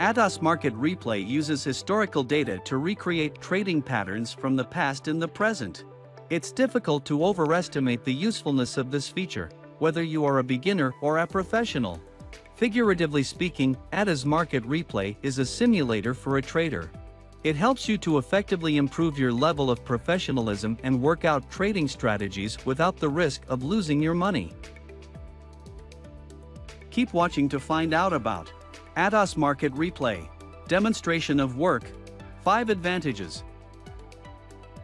ATAS Market Replay uses historical data to recreate trading patterns from the past and the present. It's difficult to overestimate the usefulness of this feature, whether you are a beginner or a professional. Figuratively speaking, ATAS Market Replay is a simulator for a trader. It helps you to effectively improve your level of professionalism and work out trading strategies without the risk of losing your money. Keep watching to find out about ATAS Market Replay. Demonstration of work. 5 advantages.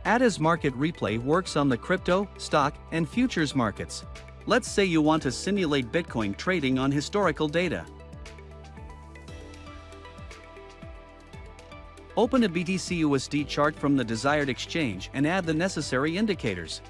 ATAS Market Replay works on the crypto, stock, and futures markets. Let's say you want to simulate Bitcoin trading on historical data. Open a BTC USD chart from the desired exchange and add the necessary indicators.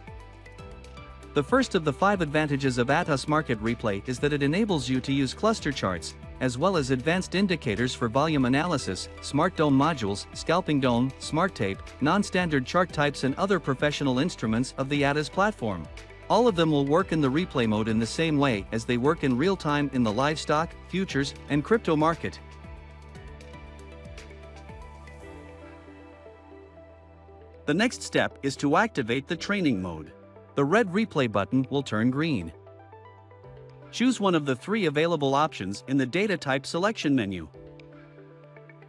The first of the five advantages of ATAS Market Replay is that it enables you to use cluster charts, as well as advanced indicators for volume analysis, Smart DOM modules, Scalping DOM, Smart Tape, non-standard chart types and other professional instruments of the ATAS platform. All of them will work in the replay mode in the same way as they work in real time in the livestock, futures, and crypto market. The next step is to activate the training mode the red replay button will turn green. Choose one of the three available options in the data type selection menu.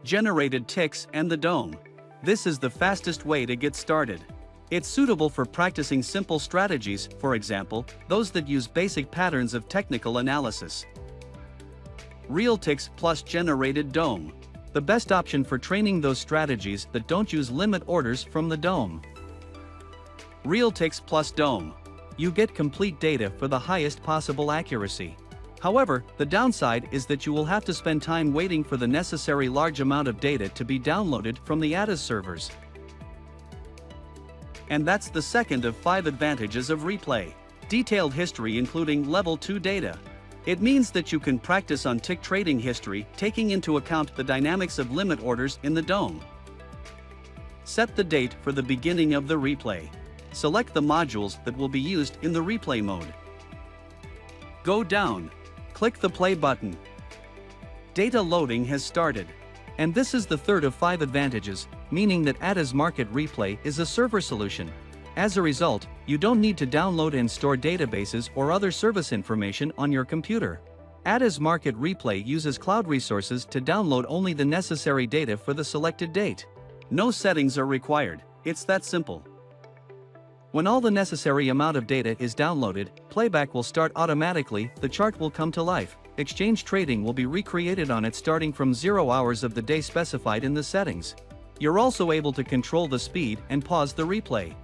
Generated ticks and the DOM. This is the fastest way to get started. It's suitable for practicing simple strategies, for example, those that use basic patterns of technical analysis. Real ticks plus generated DOM. The best option for training those strategies that don't use limit orders from the DOM. Realtix plus DOM. You get complete data for the highest possible accuracy. However, the downside is that you will have to spend time waiting for the necessary large amount of data to be downloaded from the ATAS servers. And that's the second of five advantages of replay. Detailed history including level 2 data. It means that you can practice on tick trading history taking into account the dynamics of limit orders in the DOM. Set the date for the beginning of the replay select the modules that will be used in the replay mode. Go down. Click the play button. Data loading has started. And this is the third of five advantages, meaning that ATAS Market Replay is a server solution. As a result, you don't need to download and store databases or other service information on your computer. ATAS Market Replay uses cloud resources to download only the necessary data for the selected date. No settings are required, it's that simple. When all the necessary amount of data is downloaded, playback will start automatically, the chart will come to life, exchange trading will be recreated on it starting from 0 hours of the day specified in the settings. You're also able to control the speed and pause the replay.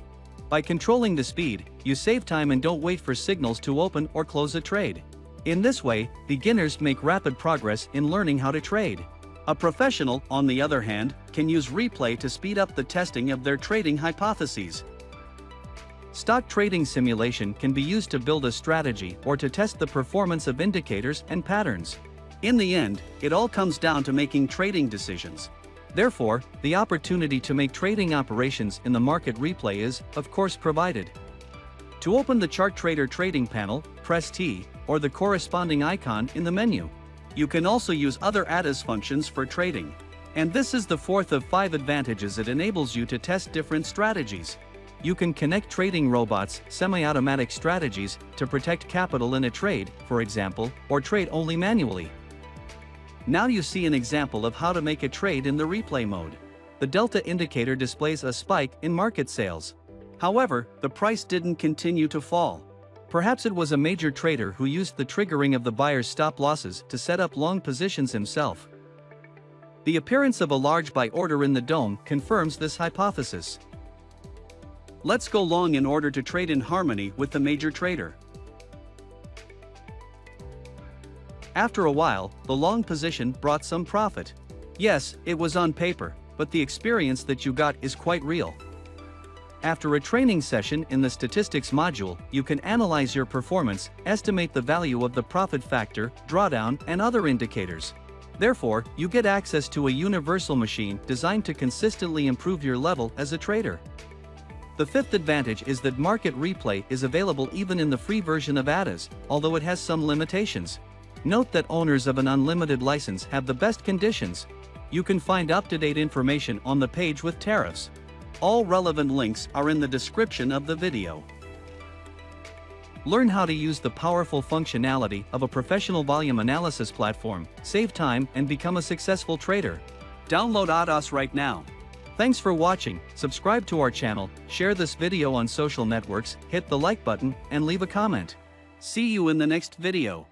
By controlling the speed, you save time and don't wait for signals to open or close a trade. In this way, beginners make rapid progress in learning how to trade. A professional, on the other hand, can use replay to speed up the testing of their trading hypotheses. Stock trading simulation can be used to build a strategy or to test the performance of indicators and patterns. In the end, it all comes down to making trading decisions. Therefore, the opportunity to make trading operations in the market replay is, of course provided. To open the Chart Trader trading panel, press T, or the corresponding icon in the menu. You can also use other ATAS functions for trading. And this is the fourth of five advantages it enables you to test different strategies. You can connect trading robots, semi-automatic strategies, to protect capital in a trade, for example, or trade only manually. Now you see an example of how to make a trade in the replay mode. The delta indicator displays a spike in market sales. However, the price didn't continue to fall. Perhaps it was a major trader who used the triggering of the buyer's stop losses to set up long positions himself. The appearance of a large buy order in the DOM confirms this hypothesis. Let's go long in order to trade in harmony with the major trader. After a while, the long position brought some profit. Yes, it was on paper, but the experience that you got is quite real. After a training session in the statistics module, you can analyze your performance, estimate the value of the profit factor, drawdown, and other indicators. Therefore, you get access to a universal machine designed to consistently improve your level as a trader. The fifth advantage is that Market Replay is available even in the free version of ATAS, although it has some limitations. Note that owners of an unlimited license have the best conditions. You can find up-to-date information on the page with tariffs. All relevant links are in the description of the video. Learn how to use the powerful functionality of a professional volume analysis platform, save time and become a successful trader. Download ATAS right now. Thanks for watching, subscribe to our channel, share this video on social networks, hit the like button, and leave a comment. See you in the next video.